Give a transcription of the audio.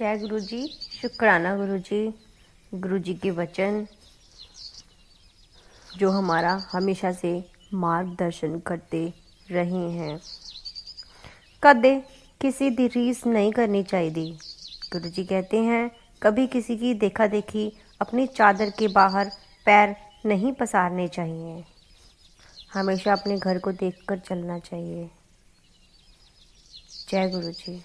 जय गुरु जी शुक्राना गुरु जी गुरु जी के वचन, जो हमारा हमेशा से मार्गदर्शन करते रहे हैं। कदे किसी की रीस नहीं करनी चाहिए। गुरु जी कहते हैं, कभी किसी की देखा देखी अपनी चादर के बाहर पैर नहीं पसारने चाहिए। हमेशा अपने घर को देखकर चलना चाहिए। जय गुरु जी